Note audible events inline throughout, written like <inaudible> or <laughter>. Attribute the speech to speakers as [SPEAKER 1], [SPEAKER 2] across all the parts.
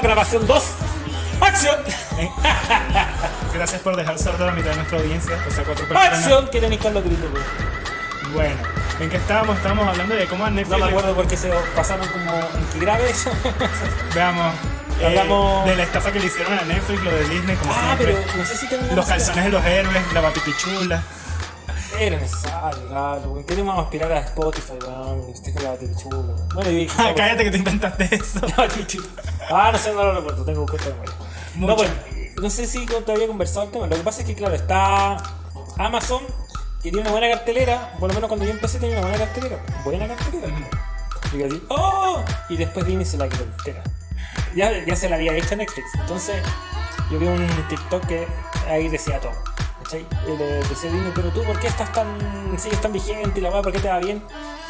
[SPEAKER 1] grabación 2. ¡Acción!
[SPEAKER 2] Gracias por dejar sordo a la mitad de nuestra audiencia, o sea, cuatro personas.
[SPEAKER 1] ¡Acción! Que tenéis Carlos Grito, güey.
[SPEAKER 2] Bueno, ¿en qué estábamos? Estábamos hablando de cómo a Netflix.
[SPEAKER 1] No me acuerdo por qué se pasaron como en qué grave eso. <laughs>
[SPEAKER 2] Veamos. eh,
[SPEAKER 1] Hablamos-
[SPEAKER 2] de la estafa que le hicieron a Netflix, lo de Disney, como
[SPEAKER 1] ah,
[SPEAKER 2] siempre.
[SPEAKER 1] pero no sé si terminamos.
[SPEAKER 2] Los calzones de los héroes, la batipichula.
[SPEAKER 1] Era necesario, claro, güey. Queremos aspirar a Spotify, weón. Este es la chulo. Bueno, y.
[SPEAKER 2] Ah, cállate que te inventaste eso. <laughs>
[SPEAKER 1] Ah, no sé, no lo recuerdo, tengo que buscar. No, pues, no sé si te había conversado el tema. Lo que pasa es que, claro, está Amazon, que tiene una buena cartelera. Por lo menos cuando yo empecé tenía una buena cartelera. Buena cartelera. Y yo así, ¡oh! Y después Disney se la quitó entera. Ya, ya se la había hecho Netflix. Entonces, yo vi un TikTok que ahí decía todo. ¿Cachai? Y le decía Disney, pero tú, ¿por qué estás tan. sigues tan vigente y la weá, ¿por qué te va bien?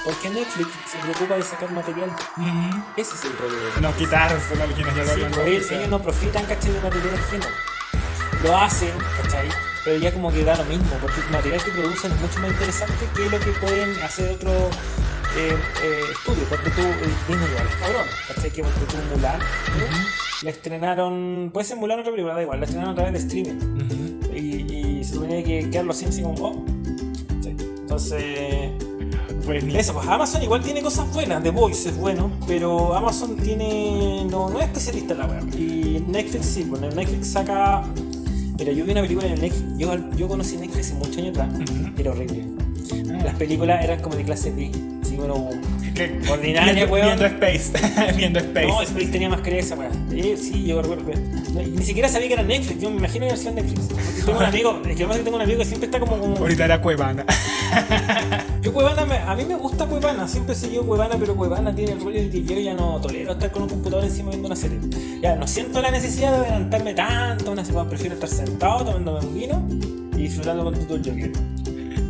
[SPEAKER 1] Porque Netflix se preocupa de sacar material.
[SPEAKER 2] Ujú.
[SPEAKER 1] Ese es el problema.
[SPEAKER 2] No quitárselo a quienes ya lo
[SPEAKER 1] Sí, pues, ellos, ellos no profitan, ¿cachai? De material ajeno. Lo hacen, ¿cachai? Pero ya como que da lo mismo, porque el material que producen es mucho más interesante que lo que pueden hacer otros eh, eh, estudios. Porque tú, eh, Disney igual es cabrón, ¿cachai? Que porque tú Mulan, ¿no? la estrenaron, puede ser Mulan otra película, da igual, la estrenaron a través de streaming. Y se suponía que quedarlo así, así como, oh. Entonces,
[SPEAKER 2] Pues
[SPEAKER 1] eso, pues Amazon igual tiene cosas buenas, The Voice es bueno, pero Amazon tiene. no, no es especialista en la web. Y Netflix sí, bueno, Netflix saca. Mira, yo vi una película en Netflix, yo, yo conocí Netflix hace muchos años atrás, era horrible. Las películas eran como de clase B, así bueno.
[SPEAKER 2] Que-
[SPEAKER 1] Ordinaria,
[SPEAKER 2] viendo,
[SPEAKER 1] weón.
[SPEAKER 2] viendo Space. <laughs> viendo Space.
[SPEAKER 1] No, Space tenía más esa weá. Eh, sí, yo recuerdo. no, ni siquiera sabía que era Netflix, yo me imagino que era Netflix. Tengo un amigo, es que además que tengo un amigo que siempre está como. como
[SPEAKER 2] Ahorita era Cuevana. <laughs>
[SPEAKER 1] Yo Cuevana, me- a mí me gusta Cuevana, siempre he seguido Cuevana, pero Cuevana tiene el rollo de que yo ya no tolero estar con un computador encima viendo una serie. Ya no siento la necesidad de adelantarme tanto, una serie, prefiero estar sentado tomándome un vino y disfrutando con todo el Joker.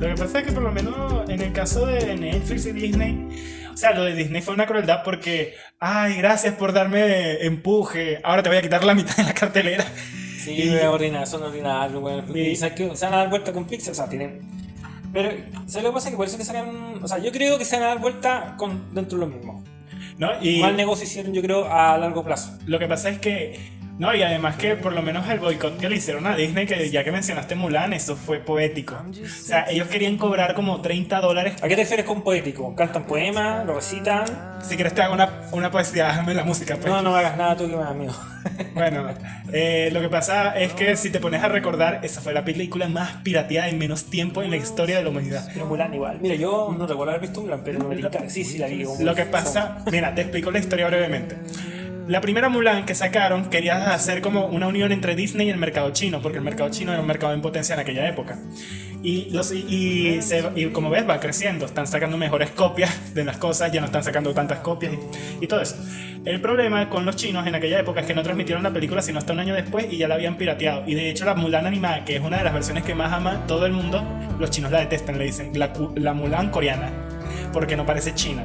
[SPEAKER 2] Lo que pasa es que por lo menos en el caso de Netflix y Disney, o sea, lo de Disney fue una crueldad porque, ay, gracias por darme empuje, ahora te voy a quitar la mitad de la cartelera.
[SPEAKER 1] Sí,
[SPEAKER 2] Y-
[SPEAKER 1] voy a ordenar, son ordinarios, weón.
[SPEAKER 2] Y-
[SPEAKER 1] Y sabes que se van a dar vuelta con Pixar, o sea, tienen. Pero, ¿sabes lo que pasa? Que por eso que sacan. O sea, yo creo que se van a dar vuelta con, dentro de lo mismo.
[SPEAKER 2] ¿No? Y
[SPEAKER 1] Mal negocio hicieron, yo creo, a largo plazo.
[SPEAKER 2] lo que pasa es que, no, y además que por lo menos el boicot que le hicieron a Disney, que ya que mencionaste Mulan, eso fue poético. O sea, ellos querían cobrar como 30 dólares.
[SPEAKER 1] ¿A qué te refieres con poético? ¿Cantan poemas? ¿Lo recitan?
[SPEAKER 2] Si quieres te hago una, una poesía, hazme la música, pues.
[SPEAKER 1] No, no me hagas nada tú que me das miedo.
[SPEAKER 2] Bueno, eh, lo que pasa es que si te pones a recordar, esa fue la película más pirateada en menos tiempo en la historia de la humanidad.
[SPEAKER 1] Pero Mulan igual. Mira, yo no recuerdo haber visto Mulan, pero no me. Sí, sí, la vi.
[SPEAKER 2] Lo que pasa, mira, te explico la historia brevemente. La primera Mulan que sacaron quería hacer como una unión entre Disney y el mercado chino, porque el mercado chino era un mercado en potencia en aquella época. Y, los, y, y se- y como ves, va creciendo, están sacando mejores copias de las cosas, ya no están sacando tantas copias y, todo eso. El problema con los chinos en aquella época es que no transmitieron la película sino hasta un año después y ya la habían pirateado. Y de hecho la Mulan animada, que es una de las versiones que más ama todo el mundo, los chinos la detestan, le dicen la, la Mulan coreana, porque no parece china.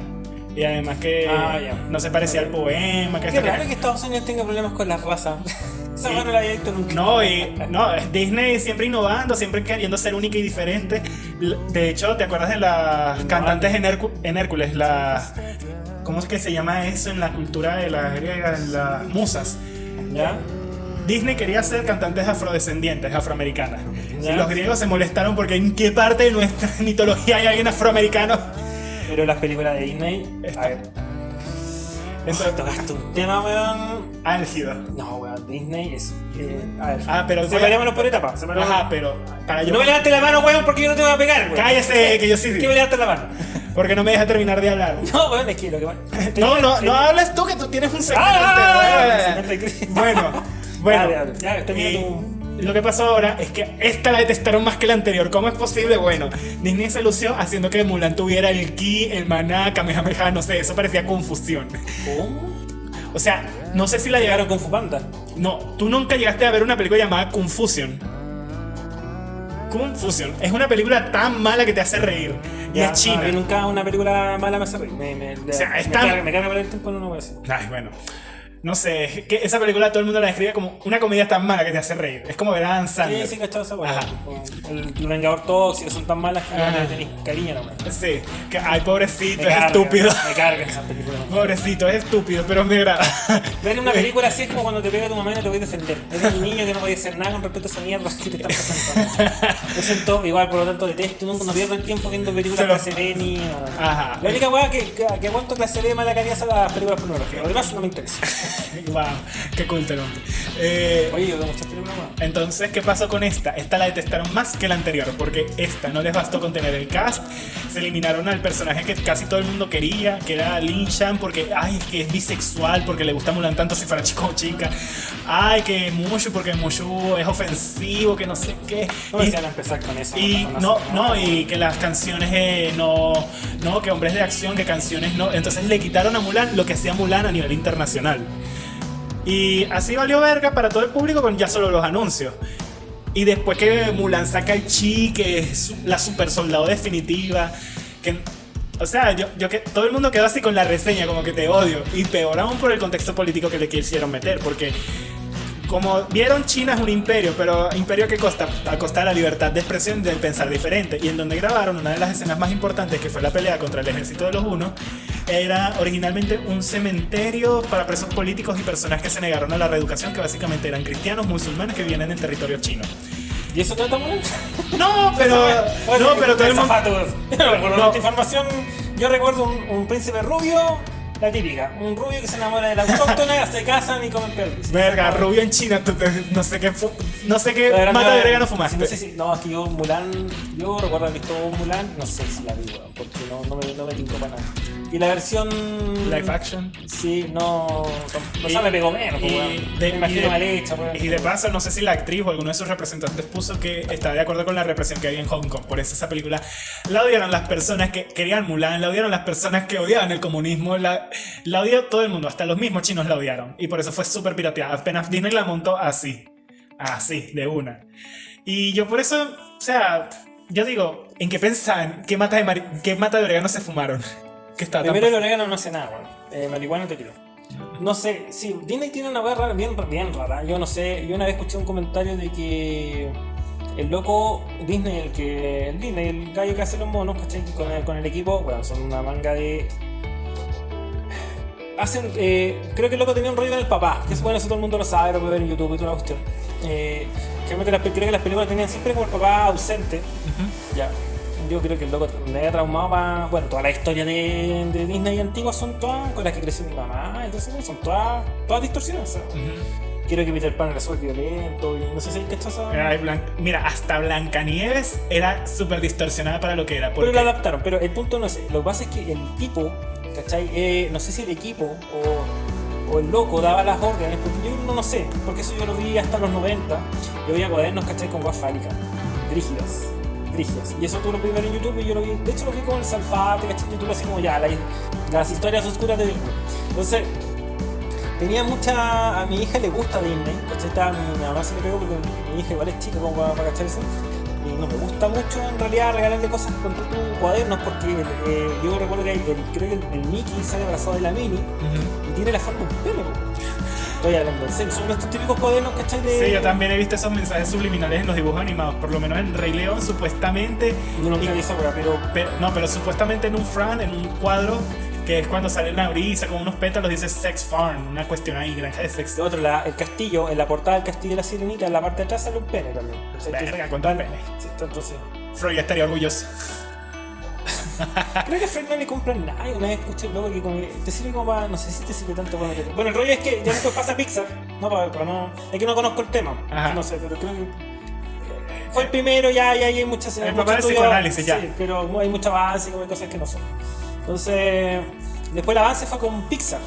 [SPEAKER 2] Y además que
[SPEAKER 1] Ah,
[SPEAKER 2] no se parecía al poema, que
[SPEAKER 1] Qué
[SPEAKER 2] que-
[SPEAKER 1] raro que Estados Unidos tenga problemas con la raza. <laughs> Esa mano la había visto nunca.
[SPEAKER 2] No, y no, Disney siempre innovando, siempre queriendo ser única y diferente. De hecho, ¿te acuerdas de las cantantes en, Hércu- en Hércules? Las, ¿Cómo es que se llama eso en la cultura de las griegas? Las musas.
[SPEAKER 1] ¿Ya?
[SPEAKER 2] Disney quería ser cantantes afrodescendientes, afroamericanas. Y los griegos se molestaron porque en qué parte de nuestra <laughs> mitología hay alguien afroamericano.
[SPEAKER 1] Pero las películas de Disney. A ver.
[SPEAKER 2] Entonces,
[SPEAKER 1] tocaste un tema, weón.
[SPEAKER 2] álgido.
[SPEAKER 1] No, weón, Disney es. eh, a ver.
[SPEAKER 2] Ah, pero-
[SPEAKER 1] Separémonos por etapas. separémonos.
[SPEAKER 2] Ajá, pero para yo...
[SPEAKER 1] No me levantes la mano, weón, porque yo no te voy a pegar, weón.
[SPEAKER 2] Cállese, que yo sí.
[SPEAKER 1] ¿Qué me levantes la mano?
[SPEAKER 2] Porque no me deja terminar de hablar.
[SPEAKER 1] No, weón, es que lo que va.
[SPEAKER 2] No, no, no hables tú que tú tienes un secreto.
[SPEAKER 1] Ah,
[SPEAKER 2] Este, bueno, bueno.
[SPEAKER 1] Ya, termina tu-
[SPEAKER 2] Lo que pasó ahora es que esta la detestaron más que la anterior. ¿Cómo es posible? Bueno, Disney se lució haciendo que Mulan tuviera el ki, el maná, Kamehameha, no sé, eso parecía confusión.
[SPEAKER 1] ¿Cómo?
[SPEAKER 2] O sea, no sé si la
[SPEAKER 1] Llegaron con Fupanda.
[SPEAKER 2] No, tú nunca llegaste a ver una película llamada Confusion. Confusion es una película tan mala que te hace reír. Y
[SPEAKER 1] Ya,
[SPEAKER 2] es china.
[SPEAKER 1] no, nunca una película mala me hace reír. Me, me,
[SPEAKER 2] sea,
[SPEAKER 1] me,
[SPEAKER 2] es tan-
[SPEAKER 1] carga, me carga por el tiempo, no lo voy a decir.
[SPEAKER 2] Ay, bueno. No sé, que esa película todo el mundo la describe como una comedia tan mala que te hace reír. Es como a Adam
[SPEAKER 1] Sí,
[SPEAKER 2] Sandler.
[SPEAKER 1] sí, cachado esa weá. El, el Vengador Tóxico son tan malas que le tenéis cariño nomás.
[SPEAKER 2] Sí, que ay, pobrecito,
[SPEAKER 1] Me
[SPEAKER 2] es
[SPEAKER 1] carga,
[SPEAKER 2] estúpido.
[SPEAKER 1] Me carga esa película. <laughs>
[SPEAKER 2] Pobrecito, es estúpido, pero me agrada. <laughs>
[SPEAKER 1] Ver una película así es como cuando te pega tu mamá y no te voy a defender. Eres un niño que no puede hacer nada con respecto a esa mierda que te están pasando. Yo siento, igual, por lo tanto, detesto, nunca no pierdo el tiempo viendo películas
[SPEAKER 2] lo-
[SPEAKER 1] clase B ni nada.
[SPEAKER 2] Ajá.
[SPEAKER 1] La única weá que, que, que aguanto clase B mala calidad son las películas pornográficas. Lo demás no me interesa. <laughs>
[SPEAKER 2] wow, qué culto el hombre. Eh,
[SPEAKER 1] Oye, yo muchas películas más.
[SPEAKER 2] Entonces, ¿qué pasó con esta? Esta la detestaron más que la anterior, porque esta no les bastó con tener el cast. Se eliminaron al personaje que casi todo el mundo quería, que era Lin Shan, porque, ay, es que es bisexual, porque le gusta Mulan tanto si fuera chico o chica. Ay, que Mushu, porque Mushu es ofensivo, que no sé qué.
[SPEAKER 1] No
[SPEAKER 2] Y-
[SPEAKER 1] decían empezar con eso.
[SPEAKER 2] y no, no, y que las canciones eh, no, no, que hombres de acción, que canciones no. Entonces le quitaron a Mulan lo que hacía Mulan a nivel internacional. Y así valió verga para todo el público con ya solo los anuncios. Y después que Mulan saca el chi, que es la super soldado definitiva, que... O sea, yo, yo que todo el mundo quedó así con la reseña, como que te odio. Y peor aún por el contexto político que le quisieron meter, porque como vieron, China es un imperio, pero imperio que costa a costa de la libertad de expresión del pensar diferente. Y en donde grabaron una de las escenas más importantes, que fue la pelea contra el ejército de los Unos, era originalmente un cementerio para presos políticos y personas que se negaron a la reeducación, que básicamente eran cristianos musulmanes que vienen en territorio chino.
[SPEAKER 1] ¿Y eso trata Mulan?
[SPEAKER 2] No, <laughs> pero no, pero todo el mundo <laughs>
[SPEAKER 1] información, yo recuerdo un, un príncipe rubio, la típica. Un rubio que se enamora de la autóctona, <laughs> se casan y comen perros.
[SPEAKER 2] Verga, rubio en China, no sé qué, no sé qué mata de
[SPEAKER 1] no-
[SPEAKER 2] verga no fumaste.
[SPEAKER 1] No sé si, no, es que yo Mulan, yo recuerdo haber visto Mulan, no sé si la vi, porque no, no me, no me para nada. Y la versión...
[SPEAKER 2] Live action.
[SPEAKER 1] Sí, no... O sea, me pegó menos,
[SPEAKER 2] y
[SPEAKER 1] weón.
[SPEAKER 2] de-
[SPEAKER 1] Me imagino
[SPEAKER 2] y de-
[SPEAKER 1] mal hecha, weón.
[SPEAKER 2] Y de paso, no sé si la actriz o alguno de sus representantes puso que está de acuerdo con la represión que había en Hong Kong. Por eso esa película la odiaron las personas que querían Mulan, la odiaron las personas que odiaban el comunismo, la, la odió todo el mundo, hasta los mismos chinos la odiaron. Y por eso fue súper pirateada. Apenas Disney la montó así, así, de una. Y yo por eso, o sea, yo digo, ¿en qué pensaban? ¿Qué mata de, qué mata de orégano se fumaron? Que está
[SPEAKER 1] Primero el orégano no hace nada, weón. Eh, marihuana te tiro. No sé, sí, Disney tiene una rara, bien, bien rara. Yo no sé, yo una vez escuché un comentario de que el loco Disney, el que. El Disney, el gallo que hace los monos, ¿cachai? Con el, con el equipo, bueno, son una manga de. Hacen, eh, creo que el loco tenía un rollo con el papá, que es bueno, eso todo el mundo lo sabe, lo puede ver en YouTube y toda la cuestión. Eh, las, creo que las películas tenían siempre como el papá ausente. Ya. Yo creo que el loco me había traumado para. Bueno, toda la historia de, de Disney antigua son todas con las que creció mi mamá, entonces son todas, todas distorsionadas.
[SPEAKER 2] Ujú.
[SPEAKER 1] Quiero que Peter Pan era súper violento y no sé si hay
[SPEAKER 2] Blan- Mira, hasta Blancanieves era súper distorsionada para lo que era.
[SPEAKER 1] Pero lo adaptaron, pero el punto no es. Lo que pasa es que el tipo, ¿cachai? Eh, no sé si el equipo o, o el loco daba las órdenes, porque yo no, no sé, porque eso yo lo vi hasta los 90. Yo veía cuadernos, ¿cachai? Con guas fálicas, rígidas, Y eso tú lo ver en YouTube y yo lo vi. De hecho, lo vi con el Salfate, ¿cachai? YouTube así como ya, la- las historias oscuras de Disney. Entonces. Tenía mucha. A mi hija le gusta Disney, ¿cachai? Estaba- mi, mamá se le pegó porque mi hija igual es chica como para, para cachar eso. Y no me gusta mucho en realidad regalarle cosas con tus cuadernos porque eh, yo recuerdo que el- creo que el, el Mickey sale abrazado de la Mini y tiene la forma de un pene. Estoy hablando en serio, son estos típicos cuadernos, ¿cachai? De,
[SPEAKER 2] Sí, yo también he visto esos mensajes subliminales en los dibujos animados. Por lo menos en Rey León, supuestamente.
[SPEAKER 1] Yo nunca vi esa weá, pero
[SPEAKER 2] pero- no, pero supuestamente en un Fran, en un cuadro, que es cuando sale una brisa con unos pétalos, dice Sex Farm. Una cuestión ahí, granja de sexo.
[SPEAKER 1] otro, la- el castillo, en la portada del castillo de la sirenita, en la parte de atrás sale un pene también.
[SPEAKER 2] Verga, cuánto pene.
[SPEAKER 1] Sí, entonces.
[SPEAKER 2] Freud estaría orgulloso. <laughs>
[SPEAKER 1] Creo que a Fred no le compran nada. Una vez escuché el loco que como te sirve como para. No sé si te sirve tanto para meter. Bueno, el rollo es que ya después pasa Pixar. No, para, para no. Es que no conozco el tema.
[SPEAKER 2] Ajá.
[SPEAKER 1] No sé, pero creo que. Fue el primero, ya, ya hay muchas.
[SPEAKER 2] El papá
[SPEAKER 1] estudio-
[SPEAKER 2] psicoanálisis, ya.
[SPEAKER 1] Sí, pero hay mucho avance y como hay cosas que no son. Entonces. Después el avance fue con Pixar.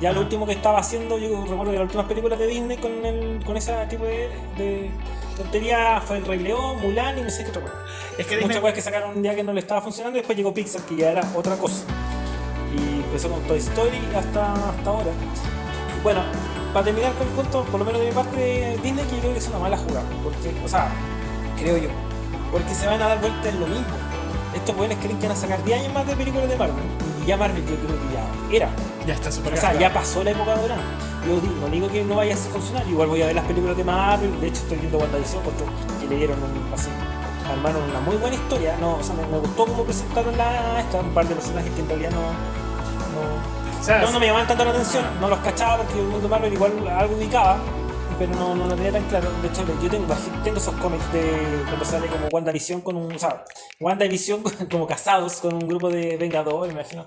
[SPEAKER 1] Ya lo último que estaba haciendo, yo recuerdo que las últimas películas de Disney con, el, con ese tipo de, de tontería fue El Rey León, Mulan y no sé qué otra cosa.
[SPEAKER 2] Es que
[SPEAKER 1] Muchas cosas que sacaron un día que no le estaba funcionando y después llegó Pixar que ya era otra cosa. Y empezó con Toy Story hasta, hasta ahora. Bueno, para terminar con el punto, por lo menos de mi parte de Disney, que yo creo que es una mala jugada. Porque, o sea, creo yo. Porque se van a dar vueltas en lo mismo. Estos jóvenes creen que van a sacar 10 años más de películas de Marvel. Ya Marvel yo creo que ya era.
[SPEAKER 2] Ya está súper
[SPEAKER 1] O sea, ya pasó la época dorada. Yo digo, no digo que no vaya a funcionar, igual voy a ver las películas de Marvel, de hecho estoy viendo WandaVision porque que le dieron un así, armaron una muy buena historia, no, o sea, me, me gustó cómo presentaron la esta, un par de personajes que en realidad no, no,
[SPEAKER 2] O sea,
[SPEAKER 1] no, no me llamaban tanto la atención, no los cachaba porque el mundo Marvel igual algo ubicaba, pero no, no lo tenía tan claro. De hecho, yo tengo, tengo esos cómics de cuando sale como WandaVision con un. O sea, WandaVision <laughs> como casados con un grupo de Vengadores, imagino.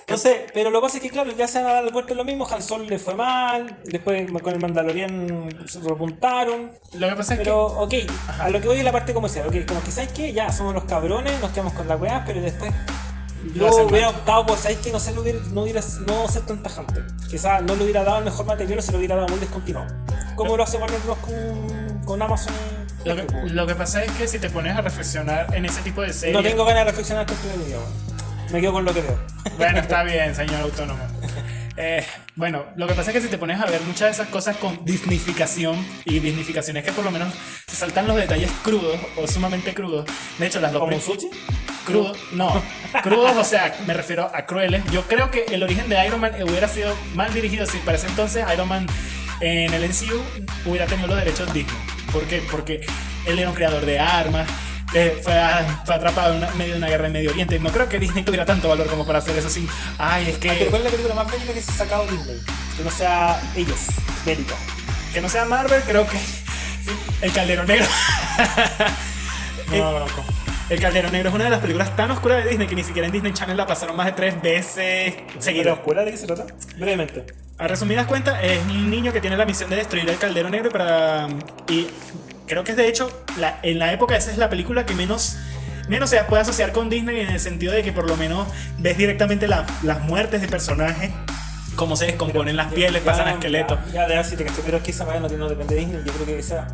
[SPEAKER 1] Entonces, pero lo que pasa es que, claro, ya se han dado vuelta lo mismo. Han Solo le fue mal, después con el Mandalorian se repuntaron.
[SPEAKER 2] lo que pasa es
[SPEAKER 1] Pero, ok, a lo que voy es la parte comercial. Ok, como que sabes que ya somos los cabrones, nos quedamos con la weá, pero después.
[SPEAKER 2] Lo
[SPEAKER 1] Yo hubiera
[SPEAKER 2] mal.
[SPEAKER 1] optado por, ¿sabes que No, se lo hubiera, no, hubiera, no ser tan tajante. Quizás no le hubiera dado el mejor material o se lo hubiera dado muy descontinuado. Como lo hace Warner Bros. con, con Amazon.
[SPEAKER 2] lo, que, lo que pasa es que si te pones a reflexionar en ese tipo de series.
[SPEAKER 1] No tengo ganas de reflexionar con video. Me quedo con lo que veo.
[SPEAKER 2] Bueno, está <laughs> bien, señor autónomo. Eh, bueno, lo que pasa es que si te pones a ver muchas de esas cosas con disnificación y disnificación es que por lo menos se saltan los detalles crudos o sumamente crudos. De hecho, las dos
[SPEAKER 1] ¿Como sushi?
[SPEAKER 2] Crudos, no, crudos, o sea, me refiero a crueles. Yo creo que el origen de Iron Man hubiera sido mal dirigido si para ese entonces Iron Man en el MCU hubiera tenido los derechos Disney. ¿Por qué? Porque él era un creador de armas, eh, fue, a- fue atrapado en una- medio de una guerra en Medio Oriente. No creo que Disney tuviera tanto valor como para hacer eso sin. Ay, es
[SPEAKER 1] Ah, pero
[SPEAKER 2] que.
[SPEAKER 1] ¿cuál es la película más bélica que se ha sacado Disney? Que no sea ellos, bélica.
[SPEAKER 2] Que no sea Marvel, creo que. sí, el Caldero Negro. <laughs>
[SPEAKER 1] No, no, no, no.
[SPEAKER 2] El Caldero Negro es una de las películas tan oscuras de Disney que ni siquiera en Disney Channel la pasaron más de tres veces
[SPEAKER 1] ¿Pero
[SPEAKER 2] seguidas.
[SPEAKER 1] oscura de qué se trata? Brevemente.
[SPEAKER 2] A resumidas cuentas, es un niño que tiene la misión de destruir el caldero negro para. Y creo que es de hecho, la- en la época esa es la película que menos. Menos se puede asociar con Disney en el sentido de que por lo menos ves directamente la- las muertes de personajes, cómo se descomponen las pieles, pasan a esqueletos.
[SPEAKER 1] Ya, ya, sí te caché, pero es que esa manera no, no depende de Disney. Yo creo que esa.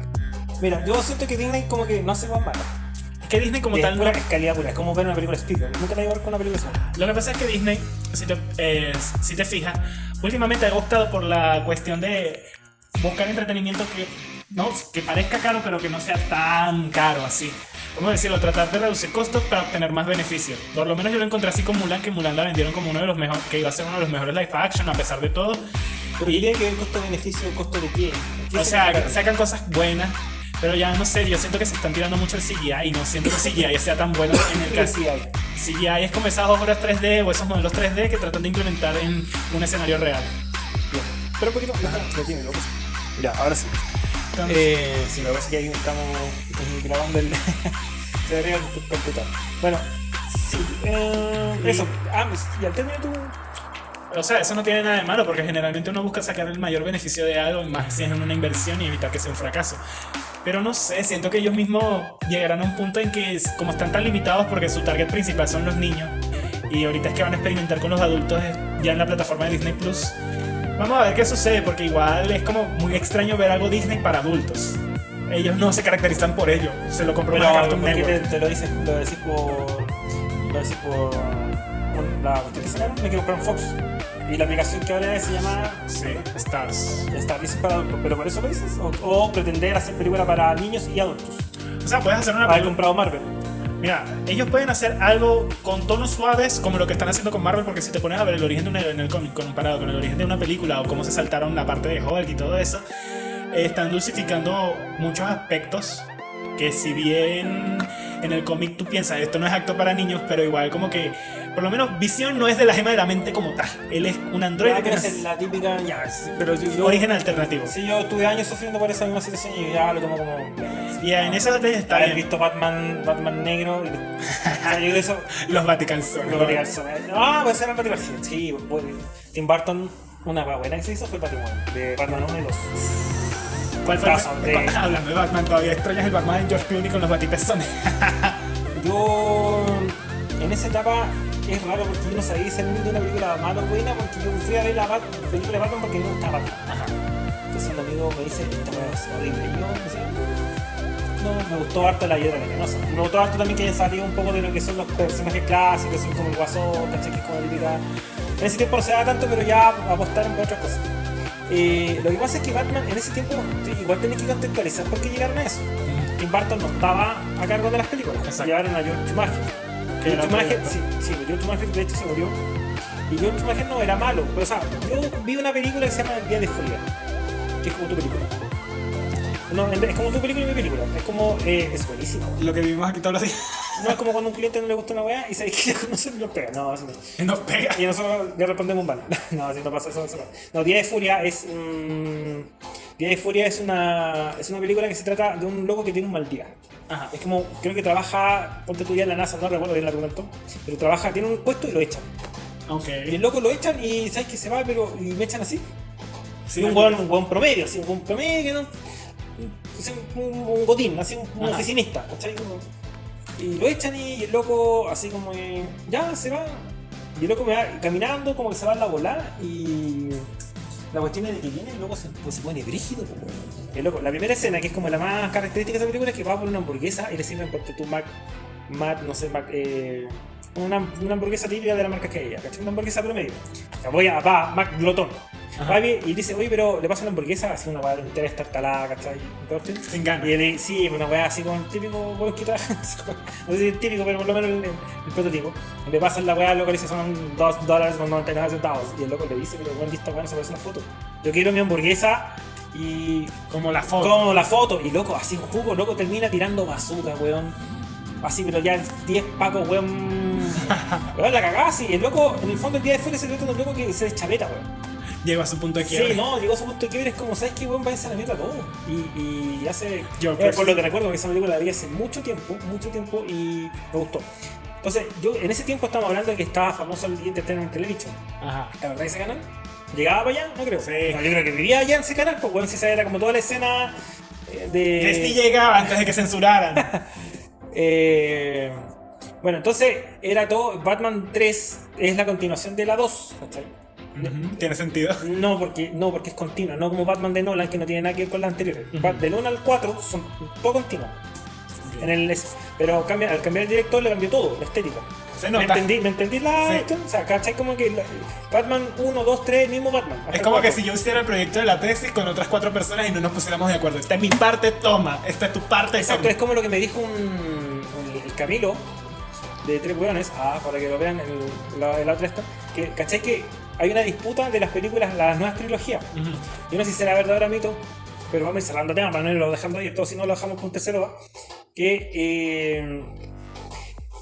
[SPEAKER 1] Mira, yo siento que Disney como que no hace más malo.
[SPEAKER 2] Que Disney como
[SPEAKER 1] Es
[SPEAKER 2] tal
[SPEAKER 1] pura, calidad pura, es como ver una película de Spielberg. Nunca te voy a ver con una película así.
[SPEAKER 2] Lo que pasa es que Disney, si te, eh, si te fijas, últimamente ha optado por la cuestión de buscar entretenimiento que, no, que parezca caro, pero que no sea tan caro así. ¿Cómo decirlo? Tratar de reducir costos para obtener más beneficios. Por lo menos yo lo encontré así con Mulan, que Mulan la vendieron como uno de los mejores, que iba a ser uno de los mejores live action a pesar de todo.
[SPEAKER 1] Pero ¿qué tiene que ver costo-beneficio? ¿Costo de? ¿Qué
[SPEAKER 2] O
[SPEAKER 1] se
[SPEAKER 2] sea, sacan cosas buenas, pero ya no sé, yo siento que se están tirando mucho el CGI y no siento que el CGI sea tan bueno en el
[SPEAKER 1] ¿Qué
[SPEAKER 2] caso. CGI es como esas obras 3D o esos modelos 3D que tratan de implementar en un escenario real.
[SPEAKER 1] Bien. Pero un poquito. Lo tiene, loco. Ya, ahora sí.
[SPEAKER 2] Entonces,
[SPEAKER 1] Eh, sí, lo que pasa es que ahí estamos eh, grabando el. <laughs> se debería el computador. Bueno, sí. Eh, eso. Ah, pues, ya terminé tu.
[SPEAKER 2] o sea, eso no tiene nada de malo porque generalmente uno busca sacar el mayor beneficio de algo, más si es una inversión y evitar que sea un fracaso. Pero no sé, siento que ellos mismos llegarán a un punto en que, como están tan limitados porque su target principal son los niños, y ahorita es que van a experimentar con los adultos eh, ya en la plataforma de Disney Plus. Vamos a ver qué sucede, porque igual es como muy extraño ver algo Disney para adultos. Ellos no se caracterizan por ello. Se lo compró una Cartoon
[SPEAKER 1] ¿por qué te,
[SPEAKER 2] Network.
[SPEAKER 1] te lo dices? Lo decís por. Lo decís por. por la. Me un Fox. Y la aplicación que ahora se llama.
[SPEAKER 2] Sí, Stars.
[SPEAKER 1] Dices para adultos. ¿Pero por eso lo dices? ¿O, o pretender hacer película para niños y adultos?
[SPEAKER 2] O sea, puedes hacer una película.
[SPEAKER 1] comprado Marvel.
[SPEAKER 2] Mira, ellos pueden hacer algo con tonos suaves como lo que están haciendo con Marvel, porque si te pones a ver el origen de un héroe en el cómic comparado con el origen de una película o cómo se saltaron la parte de Hulk y todo eso, eh, están dulcificando muchos aspectos que si bien en el cómic tú piensas esto no es acto para niños, pero igual como que por lo menos Visión no es de la gema de la mente como tal. Él es un androide que
[SPEAKER 1] es la típica. Ya, pero yo. yo
[SPEAKER 2] origen alternativo.
[SPEAKER 1] Sí, yo tuve años sufriendo por esa misma situación y ya lo tomo como.
[SPEAKER 2] Y en esa batalla está
[SPEAKER 1] Haber visto Batman, Batman negro. Y, <laughs> o sea, yo eso.
[SPEAKER 2] Los Vatican son.
[SPEAKER 1] Lo Vatican son. Ah, puede ser el Vatican sí, Sí, pues, Tim Burton, una buena que se hizo fue el Batman. De Batman 1 y 2.
[SPEAKER 2] ¿Cuál fue el-
[SPEAKER 1] de-
[SPEAKER 2] Hablando de Batman, todavía extrañas el Batman de George Clooney con los batipezones. <laughs>
[SPEAKER 1] Yo. En esa etapa es raro porque yo no sabía discernir de una película mala o buena porque yo fui a ver la Bat- película de Batman porque me gustaba Batman.
[SPEAKER 2] Ajá.
[SPEAKER 1] Entonces un amigo me dice, esta weá es horrible. Y yo decía, no, me gustó harto la hiedra venenosa. Me gustó harto también que haya salido un poco de lo que son los personajes clásicos, son como el guasón, ¿cachai? Que es como típica. En ese tiempo no se daba tanto, pero ya apostaron por otras cosas. Eh, lo que pasa es que Batman en ese tiempo igual tenés que contextualizar por qué llegaron a eso. Tim Burton no estaba a cargo de las películas,
[SPEAKER 2] Exacto.
[SPEAKER 1] llevaron a George Schumacher.
[SPEAKER 2] Que
[SPEAKER 1] Joel Schumacher, sí, sí, Schumacher de hecho se murió. Y Joel Schumacher no era malo. Pero, o sea, yo vi una película que se llama El Día de Furia. Que es como tu película. No, es como tu película y mi película. Es como. eh, es buenísimo.
[SPEAKER 2] Lo que vivimos aquí todos los días.
[SPEAKER 1] No es como cuando a un cliente no le gusta una weá y sabes que no se lo pega. No, así no.
[SPEAKER 2] Nos pega.
[SPEAKER 1] Y nosotros le respondemos mal. <laughs> No, así no pasa eso. no. No, Día de Furia es. mm, Día de Furia es una, es una película que se trata de un loco que tiene un mal día.
[SPEAKER 2] Ajá.
[SPEAKER 1] Es como, creo que trabaja, ponte tú ya en la NASA, no recuerdo bien el argumento, pero trabaja, tiene un puesto y lo echan.
[SPEAKER 2] Ok.
[SPEAKER 1] Y el loco lo echan y sabes que se va, pero y me echan así.
[SPEAKER 2] Sí,
[SPEAKER 1] y un buen, un buen promedio, así, un buen promedio, ¿no? Un, un, un godín, así, un, oficinista, ¿cachai? Y lo echan y el loco, así como, que, ya, se va. Y el loco me va caminando, como que se va a la bola y. La cuestión es de que viene el loco se, pues, se pone brígido. weón. El loco, la primera escena, que es como la más característica de esa película, es que va por una hamburguesa y le sirven porque tú Mac, Mac, no sé, Mac, eh, una, una hamburguesa típica de la marca que ella, ¿cachai? Una hamburguesa promedio. Sea, voy a, va, Mac Glotón.
[SPEAKER 2] Ajá.
[SPEAKER 1] Va bien y dice, oye, pero le pasa la hamburguesa así una weá entera estartalada, ¿cachai? Y.
[SPEAKER 2] Sin ganas.
[SPEAKER 1] Y él, sí, una weá así como el típico weón que trae. <laughs> no sé si es típico, pero por lo menos el, el- el prototipo. Y le pasan la weá, loco le dice son 2 dólares con 99 centavos. Y el loco le dice, pero bueno, esta weá no se parece una foto. Yo quiero mi hamburguesa y
[SPEAKER 2] Como la foto.
[SPEAKER 1] como la foto. Y loco, así un jugo, loco termina tirando bazooka, weón. Así, pero ya 10 pacos, weón. <laughs> weón, la cagada así. El loco, en el fondo, el día de fuera se trata de un loco que se deschaveta, weón.
[SPEAKER 2] Llegó a su punto de quiebre.
[SPEAKER 1] Sí, no, llegó a su punto de quiebre, es como, ¿sabes qué, weón? Váyanse a la mierda todo. Y, y hace.
[SPEAKER 2] Yo, pues,
[SPEAKER 1] por lo que recuerdo que esa película la vi hace mucho tiempo, mucho tiempo y me gustó. Entonces, yo en ese tiempo estamos hablando de que estaba famoso el Entertainment Television.
[SPEAKER 2] Ajá.
[SPEAKER 1] ¿La verdad ese canal? ¿Llegaba para allá? No creo.
[SPEAKER 2] Sí.
[SPEAKER 1] No, yo creo que vivía allá en ese canal, pues bueno, si esa era como toda la escena eh, de.
[SPEAKER 2] Que sí llegaba antes de que censuraran. <laughs>
[SPEAKER 1] Eh, bueno, entonces era todo. Batman 3 es la continuación de la 2, ¿cachai?
[SPEAKER 2] Tiene sentido.
[SPEAKER 1] No porque, no, porque es continua, no como Batman de Nolan, que no tiene nada que ver con la anterior. Del 1 al 4 son todo continuos. En el, pero cambia, al cambiar el director le cambió todo, la estética.
[SPEAKER 2] Se
[SPEAKER 1] ¿Me entendí, ¿Me entendí la
[SPEAKER 2] Sí.
[SPEAKER 1] cuestión? O sea, ¿cachai? Como que Batman 1, 2, 3, el mismo Batman.
[SPEAKER 2] Es como que si yo hiciera el proyecto de la tesis con otras cuatro personas y no nos pusiéramos de acuerdo. Esta es mi parte, toma. Esta es tu parte,
[SPEAKER 1] Exacto,
[SPEAKER 2] toma.
[SPEAKER 1] es como lo que me dijo un, un- el Camilo de Tres Hueones, ah, para que lo vean en la, en la otra esta, que ¿cachai? Que hay una disputa de las películas, las nuevas trilogías.
[SPEAKER 2] Ujú.
[SPEAKER 1] Yo no sé si será verdadero mito, pero vamos a ir cerrando tema para no irlo dejando ahí, todo si no lo dejamos con un tercero va. Que eh,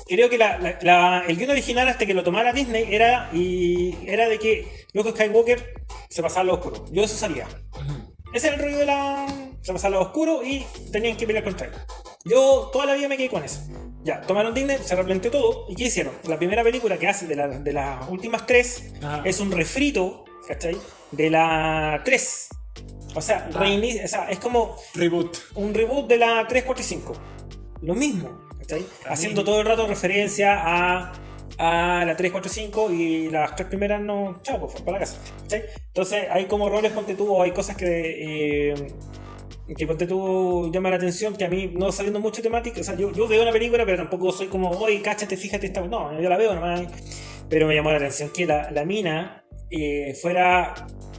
[SPEAKER 1] creo que la- la- la- el guion original hasta que lo tomara Disney era, y, era de que Luke Skywalker se pasaba al lado oscuro. Yo eso sabía. Ese era el rollo de la. Se pasaba al lado oscuro y tenían que pelear contra él. Yo toda la vida me quedé con eso. Ya, tomaron Disney, se replanteó todo. ¿Y qué hicieron? La primera película que hacen de, la- de las últimas tres
[SPEAKER 2] Ajá.
[SPEAKER 1] es un refrito, ¿cachai? De la 3. O sea,
[SPEAKER 2] Ah.
[SPEAKER 1] reinicia- o sea, es como
[SPEAKER 2] Reboot.
[SPEAKER 1] un reboot de la 3, 4 y 5. Lo mismo, ¿cachai? Haciendo todo el rato referencia a, a la 3, 4 y 5 y las tres primeras no, chao, pues para la casa. ¿cachai? Entonces hay como roles, ponte tú, hay cosas que, eh, que ponte tú llama la atención, que a mí no sabiendo mucho temática, o sea, yo, yo veo una película, pero tampoco soy como, oye, cáchate, fíjate, esta... no, yo la veo nomás. Pero me llamó la atención que la, la mina eh, fuera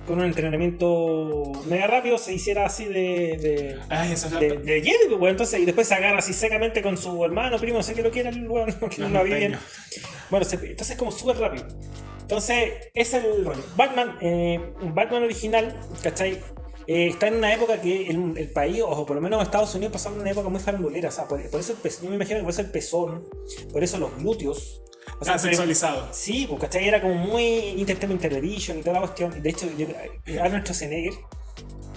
[SPEAKER 1] con un entrenamiento mega rápido, se hiciera así de- de,
[SPEAKER 2] Ay, eso es la...
[SPEAKER 1] de, de Jedi, pues, weón. Entonces, y después se agarra así secamente con su hermano, primo, no sé qué lo quiera weón, <laughs> que no la vi bien. Bueno, se- entonces es como súper rápido. Entonces, ese es el rollo. Batman, eh, Batman original, ¿cachai? Eh, está en una época que el, el país, o por lo menos Estados Unidos, pasaron una época muy farandulera. O sea, por, por eso el pezón, yo me imagino que por eso el pezón, por eso los glúteos. O sea,
[SPEAKER 2] Tan sexualizado.
[SPEAKER 1] Sí, pues, ¿cachai? Era como muy Entertainment Television y toda la cuestión. De hecho, yo, eh, Arnold Schwarzenegger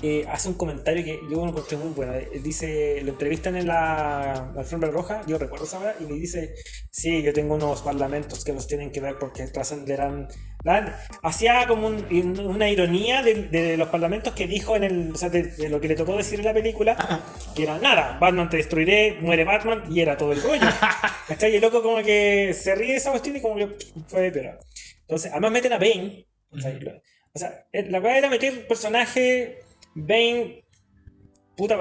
[SPEAKER 1] eh, hace un comentario que yo lo encontré muy bueno. Él dice, lo entrevistan en la alfombra roja, yo recuerdo esa hora, y le dice, sí, yo tengo unos parlamentos que los tienen que ver porque trascenderán... la-". Hacía como un- una ironía de, de los parlamentos que dijo en el... O sea, de, de lo que le tocó decir en la película, que era nada, Batman te destruiré, muere Batman, y era todo el rollo. <laughs> ¿Cachai? Y el loco como que se ríe de esa cuestión y como que fue pero Entonces, además meten a Bane. O sea, eh, la verdad era meter personaje Bane. Puta,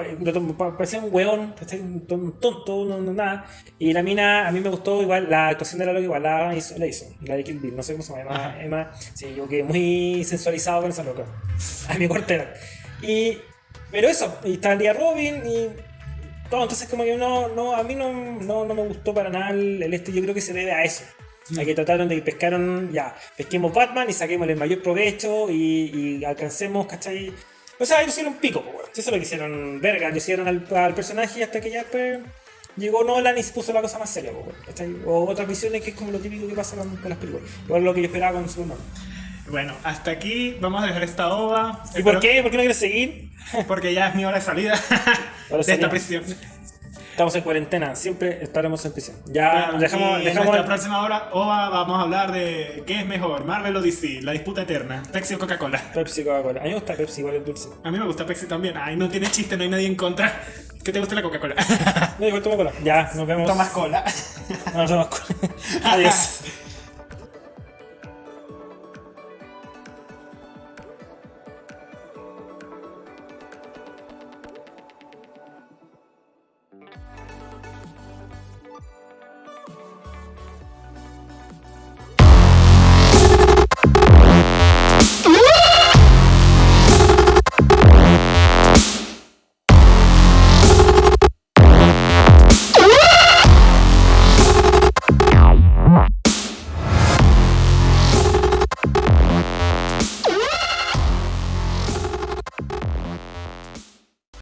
[SPEAKER 1] parecía un ¿cachai? un ton- un tonto, no, no, nada. Y la mina, a mí me gustó igual, la actuación de la loca igual la hizo, la hizo, la de Kill Bill, no sé cómo se llama, Emma. Emma- sí, yo quedé muy sensualizado con esa loca, a mi cortera. Y, pero eso, y está el día Robin, y todo. Entonces, como que no, no a mí no, no, no me gustó para nada el, el este. Yo creo que se debe a eso. A que trataron de que pescaron, ya, pesquemos Batman y saquemos el mayor provecho y, y alcancemos, ¿cachai? O sea, ellos hicieron un pico, pues, weón. Eso es lo que hicieron, verga, le hicieron al, al personaje y hasta que ya después llegó Nolan y se puso la cosa más seria, pues, weón. O otras visiones que es como lo típico que pasa con, con las películas. Igual lo que yo esperaba con Superman.
[SPEAKER 2] Bueno, hasta aquí vamos a dejar esta ova.
[SPEAKER 1] ¿Y por qué? ¿Por qué no quieres seguir?
[SPEAKER 2] Porque ya es mi hora de salida
[SPEAKER 1] de
[SPEAKER 2] esta prisión.
[SPEAKER 1] Estamos en cuarentena, siempre estaremos en prisión. Ya
[SPEAKER 2] Bueno,
[SPEAKER 1] dejamos,
[SPEAKER 2] y en
[SPEAKER 1] dejamos
[SPEAKER 2] nuestra próxima hora, OVA, vamos a hablar de qué es mejor, Marvel o DC, la disputa eterna, Pepsi o Coca-Cola.
[SPEAKER 1] Pepsi Coca-Cola. A mí me gusta Pepsi, igual es dulce.
[SPEAKER 2] A mí me gusta Pepsi también. Ay, no tiene chiste, no hay nadie en contra. ¿Qué te gusta la Coca-Cola?
[SPEAKER 1] No, igual toma cola. Ya, nos vemos.
[SPEAKER 2] Tomas cola.
[SPEAKER 1] No, no tomas cola. <laughs> Adiós.